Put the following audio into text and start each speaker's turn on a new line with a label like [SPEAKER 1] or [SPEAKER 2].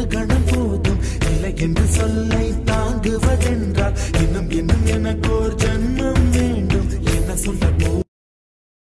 [SPEAKER 1] ஒரு கணம் போதும். இல்லை என்று சொல்லை தாங்குவதென்றால் இன்னும் இன்னும் எனக்கோர்